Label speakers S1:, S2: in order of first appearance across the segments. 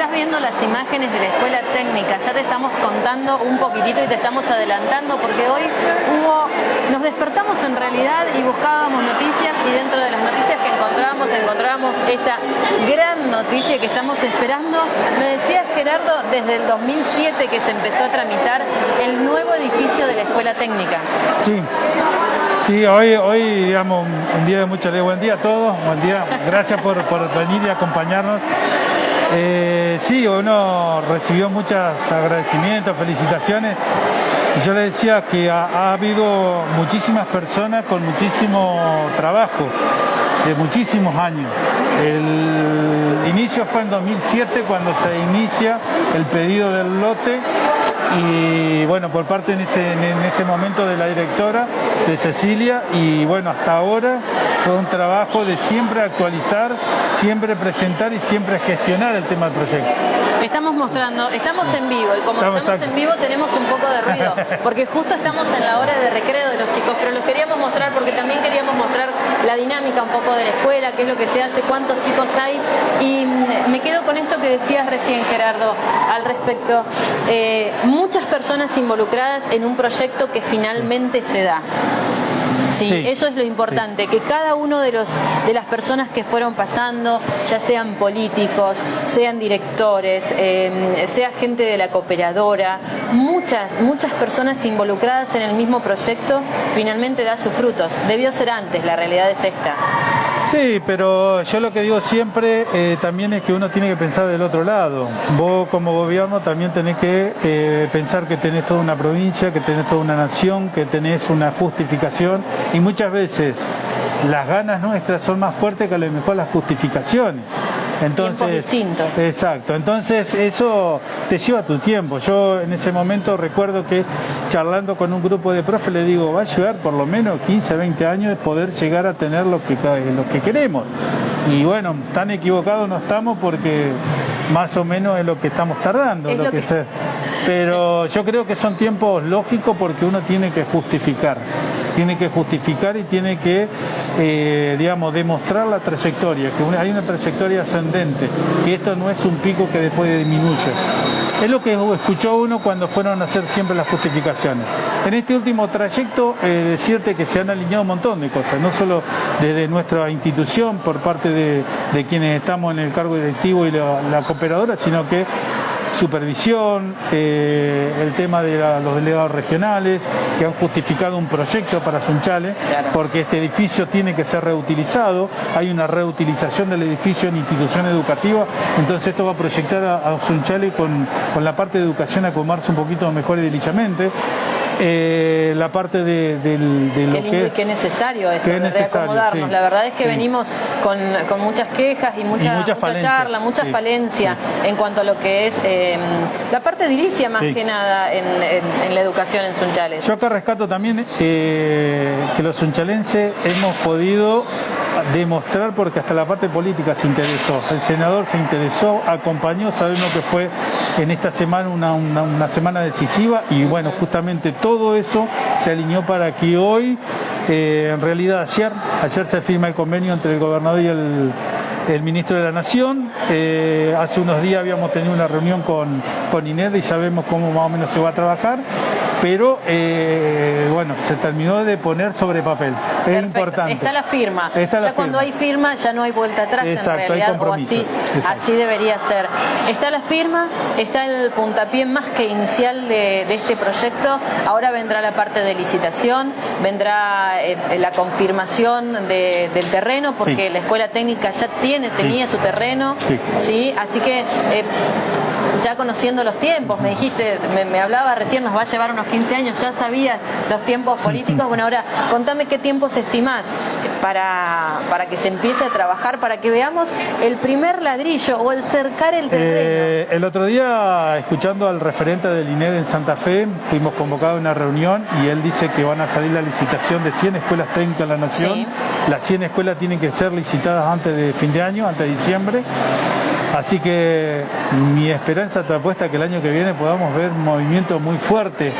S1: estás viendo las imágenes de la escuela técnica, ya te estamos contando un poquitito y te estamos adelantando porque hoy hubo, nos despertamos en realidad y buscábamos noticias y dentro de las noticias que encontrábamos, encontrábamos esta gran noticia que estamos esperando. Me decía Gerardo, desde el 2007 que se empezó a tramitar el nuevo edificio de la escuela técnica.
S2: Sí. Sí, hoy, hoy digamos, un día de mucha alegría. Buen día a todos, buen día. Gracias por, por venir y acompañarnos. Eh, sí, uno recibió muchos agradecimientos, felicitaciones. Y yo le decía que ha, ha habido muchísimas personas con muchísimo trabajo, de muchísimos años. El inicio fue en 2007 cuando se inicia el pedido del lote y bueno, por parte en ese, en ese momento de la directora, de Cecilia, y bueno, hasta ahora fue un trabajo de siempre actualizar, siempre presentar y siempre gestionar el tema del proyecto.
S1: Estamos mostrando, estamos en vivo y como estamos, en vivo tenemos un poco de ruido, porque justo estamos en la hora de recreo de los chicos, pero los queríamos mostrar porque también queríamos mostrar la dinámica un poco de la escuela, qué es lo que se hace, cuántos chicos hay, y me quedo con esto que decías recién Gerardo al respecto. Eh, muchas personas involucradas en un proyecto que finalmente se da. Sí, eso es lo importante, que cada uno de los de las personas que fueron pasando, ya sean políticos, sean directores, eh, sea gente de la cooperadora, muchas, muchas personas involucradas en el mismo proyecto, finalmente da sus frutos. Debió ser antes, la realidad es esta.
S2: Sí, pero yo lo que digo siempre eh, también es que uno tiene que pensar del otro lado. Vos como gobierno también tenés que eh, pensar que tenés toda una provincia, que tenés toda una nación, que tenés una justificación y muchas veces las ganas nuestras son más fuertes que a lo mejor las justificaciones.
S1: Entonces, distintos.
S2: Exacto, entonces eso te lleva tu tiempo. Yo en ese momento recuerdo que charlando con un grupo de profes le digo, va a llevar por lo menos 15, 20 años de poder llegar a tener lo que, lo que queremos. Y bueno, tan equivocados no estamos porque más o menos es lo que estamos tardando. lo, que... Pero yo creo que son tiempos lógicos porque uno tiene que justificar tiene que justificar y tiene que, eh, digamos, demostrar la trayectoria, que hay una trayectoria ascendente, que esto no es un pico que después disminuye. Es lo que escuchó uno cuando fueron a hacer siempre las justificaciones. En este último trayecto, eh, decirte que se han alineado un montón de cosas, no solo desde nuestra institución, por parte de, quienes estamos en el cargo directivo y la cooperadora, sino que supervisión, eh, el tema de los delegados regionales, que han justificado un proyecto para Sunchales, porque este edificio tiene que ser reutilizado, hay una reutilización del edificio en institución educativa, entonces esto va a proyectar a, Sunchales con, con, la parte de educación a acomodarse un poquito mejor ediliciamente. Eh, la parte de, lo
S1: que, es, necesario esto, de reacomodarnos. La verdad es que venimos con, muchas quejas y mucha, mucha, charla, mucha falencia en cuanto a lo que es em, la parte edilicia más que nada en, la educación en Sunchales.
S2: Yo acá rescato también eh, que los sunchalenses hemos podido demostrar porque hasta la parte política se interesó. El senador se interesó, acompañó, sabemos que fue en esta semana una, semana decisiva y bueno, justamente todo eso se alineó para que hoy, eh, en realidad ayer, ayer se firma el convenio entre el gobernador y el, ministro de la Nación. Eh, hace unos días habíamos tenido una reunión con, con INED y sabemos cómo más o menos se va a trabajar pero eh, bueno, se terminó de poner sobre papel. Es importante.
S1: Está la firma. ya cuando hay firma ya no hay vuelta atrás en realidad, o así, así debería ser. Está la firma, está el puntapié más que inicial de, este proyecto. Ahora vendrá la parte de licitación, vendrá eh, la confirmación del terreno, porque la escuela técnica ya tiene, tenía su terreno, sí. Así que eh, ya conociendo los tiempos, me dijiste, me, me hablaba recién, nos va a llevar unos 15 años, ya sabías los tiempos políticos. Bueno, ahora contame qué tiempos estimás para, para que se empiece a trabajar, para que veamos el primer ladrillo o el cercar el terreno.
S2: Eh, el otro día, escuchando al referente del INED en Santa Fe, fuimos convocados a una reunión y él dice que van a salir la licitación de 100 escuelas técnicas en la Nación. Las 100 escuelas tienen que ser licitadas antes de fin de año, antes de diciembre. Así que mi esperanza te apuesta que el año que viene podamos ver un movimiento muy fuerte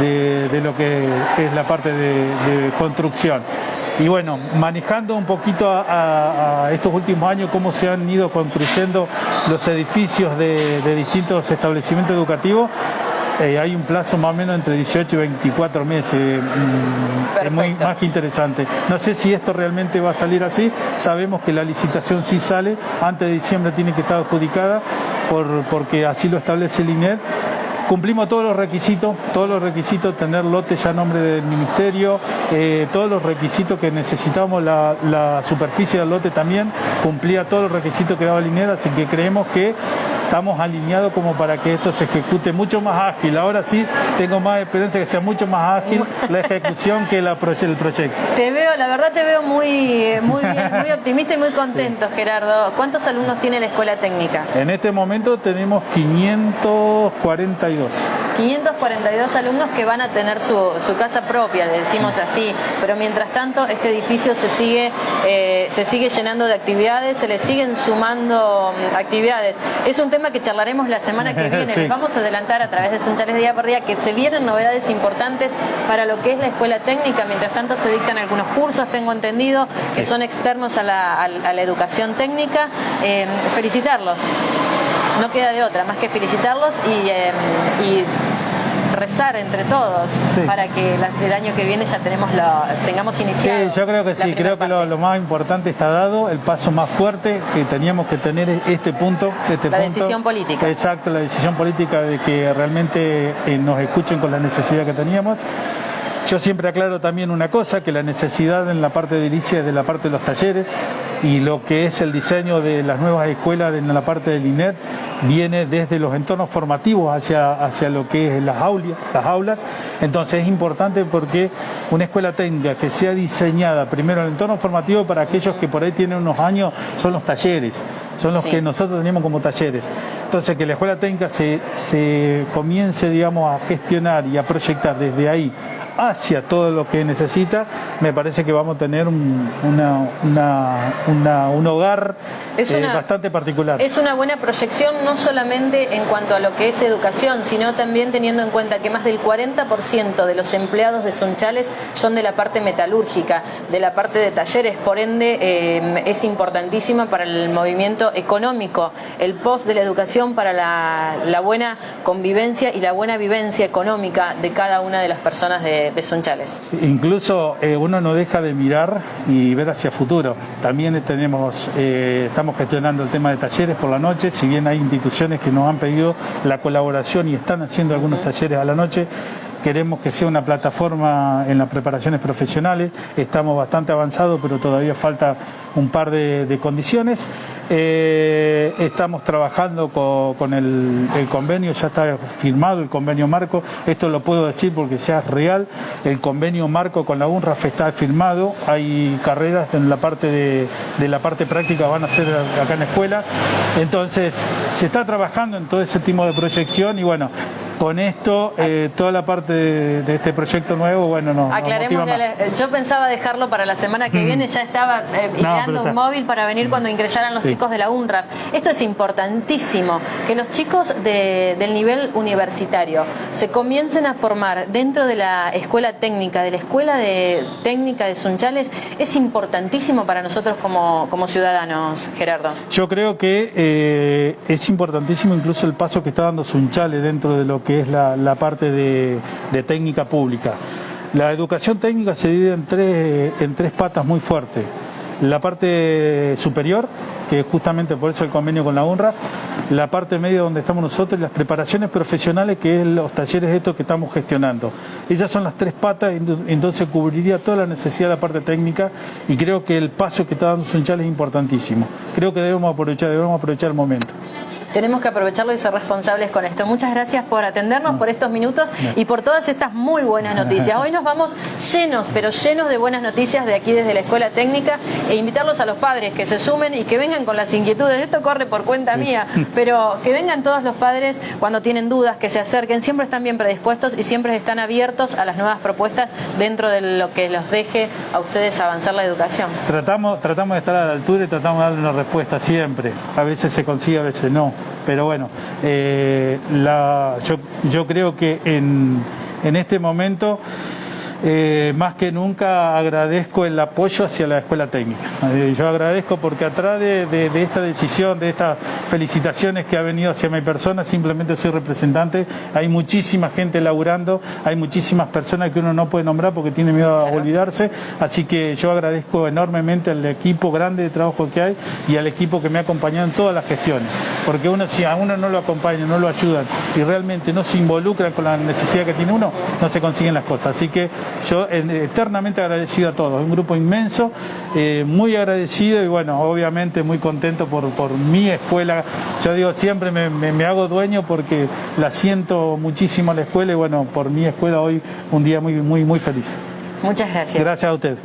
S2: de, lo que es la parte de, construcción. Y bueno, manejando un poquito a, estos últimos años cómo se han ido construyendo los edificios de, distintos establecimientos educativos, eh, hay un plazo más o menos entre 18 y 24 meses, mm, es muy, más que interesante. No sé si esto realmente va a salir así, sabemos que la licitación sí sale, antes de diciembre tiene que estar adjudicada, por, porque así lo establece el INED, Cumplimos todos los requisitos, todos los requisitos, tener lote ya a nombre del ministerio, eh, todos los requisitos que necesitábamos, la, superficie del lote también cumplía todos los requisitos que daba Linera, así que creemos que estamos alineados como para que esto se ejecute mucho más ágil. Ahora sí tengo más experiencia que sea mucho más ágil la ejecución que la, el proyecto.
S1: Te veo, la verdad te veo muy, muy bien, muy optimista y muy contento, Gerardo. ¿Cuántos alumnos tiene la escuela técnica?
S2: En este momento tenemos 542.
S1: 542 alumnos que van a tener su, casa propia, le decimos así, pero mientras tanto este edificio se sigue, eh, se sigue llenando de actividades, se le siguen sumando mm, actividades. Es un tema que charlaremos la semana que viene, les vamos a adelantar a través de Sunchales Día por Día que se vienen novedades importantes para lo que es la escuela técnica, mientras tanto se dictan algunos cursos, tengo entendido, que son externos a la, educación técnica. Eh, felicitarlos no queda de otra más que felicitarlos y, eh, rezar entre todos para que el año que viene ya tenemos lo, tengamos iniciado.
S2: Sí, yo creo que sí, creo que lo, más importante está dado, el paso más fuerte que teníamos que tener este punto. Este
S1: la decisión política.
S2: Exacto, la decisión política de que realmente eh, nos escuchen con la necesidad que teníamos. Yo siempre aclaro también una cosa, que la necesidad en la parte de edilicia es de la parte de los talleres y lo que es el diseño de las nuevas escuelas en la parte del INET viene desde los entornos formativos hacia, hacia lo que es las aulas, las aulas. Entonces es importante porque una escuela técnica que sea diseñada primero el entorno formativo para aquellos que por ahí tienen unos años son los talleres, son los que nosotros tenemos como talleres. Entonces que la escuela técnica se, se comience digamos a gestionar y a proyectar desde ahí hacia todo lo que necesita, me parece que vamos a tener un, un hogar eh, bastante particular.
S1: Es una buena proyección no solamente en cuanto a lo que es educación, sino también teniendo en cuenta que más del 40% de los empleados de Sunchales son de la parte metalúrgica, de la parte de talleres, por ende eh, es importantísima para el movimiento económico, el post de la educación para la buena convivencia y la buena vivencia económica de cada una de las personas de, de, Sunchales.
S2: incluso eh, uno no deja de mirar y ver hacia futuro. También tenemos, eh, estamos gestionando el tema de talleres por la noche, si bien hay instituciones que nos han pedido la colaboración y están haciendo algunos talleres a la noche, queremos que sea una plataforma en las preparaciones profesionales, estamos bastante avanzados, pero todavía falta un par de, condiciones. Eh, estamos trabajando con, el, convenio, ya está firmado el convenio marco, esto lo puedo decir porque ya es real, el convenio marco con la UNRAF está firmado, hay carreras en la parte de, de la parte práctica van a ser acá en la escuela, entonces se está trabajando en todo ese tipo de proyección y bueno, con esto, eh, toda la parte de, este proyecto nuevo, bueno, no.
S1: Aclaremos yo pensaba dejarlo para la semana que mm. viene, ya estaba eh, un móvil para venir mm. cuando ingresaran los chicos de la UNRAF. Esto es importantísimo, que los chicos del nivel universitario se comiencen a formar dentro de la escuela técnica, de la escuela de técnica de Sunchales, es importantísimo para nosotros como, como ciudadanos, Gerardo.
S2: Yo creo que eh, es importantísimo incluso el paso que está dando Sunchales dentro de lo que que es la, parte de, técnica pública. La educación técnica se divide en tres, en tres patas muy fuertes. La parte superior, que es justamente por eso el convenio con la UNRWA, la parte media donde estamos nosotros y las preparaciones profesionales, que es los talleres estos que estamos gestionando. Esas son las tres patas, entonces cubriría toda la necesidad de la parte técnica y creo que el paso que está dando Sunchal es importantísimo. Creo que debemos aprovechar, debemos aprovechar el momento
S1: tenemos que aprovecharlo y ser responsables con esto. Muchas gracias por atendernos, por estos minutos y por todas estas muy buenas noticias. Hoy nos vamos llenos, pero llenos de buenas noticias de aquí desde la Escuela Técnica e invitarlos a los padres que se sumen y que vengan con las inquietudes. Esto corre por cuenta mía, pero que vengan todos los padres cuando tienen dudas, que se acerquen, siempre están bien predispuestos y siempre están abiertos a las nuevas propuestas dentro de lo que los deje a ustedes avanzar la educación.
S2: Tratamos, tratamos de estar a la altura y tratamos de darle una respuesta siempre. A veces se consigue, a veces no pero bueno, eh, yo, creo que en, este momento eh, más que nunca agradezco el apoyo hacia la escuela técnica. Eh, yo agradezco porque atrás de, esta decisión, de estas felicitaciones que ha venido hacia mi persona, simplemente soy representante, hay muchísima gente laburando, hay muchísimas personas que uno no puede nombrar porque tiene miedo a olvidarse, así que yo agradezco enormemente al equipo grande de trabajo que hay y al equipo que me ha acompañado en todas las gestiones, porque uno si a uno no lo acompaña, no lo ayudan y realmente no se involucran con la necesidad que tiene uno, no se consiguen las cosas. Así que yo eh, eternamente agradecido a todos, un grupo inmenso, eh, muy agradecido y bueno, obviamente muy contento por, mi escuela. Yo digo, siempre me, hago dueño porque la siento muchísimo la escuela y bueno, por mi escuela hoy un día muy, muy, muy feliz.
S1: Muchas gracias.
S2: Gracias a usted.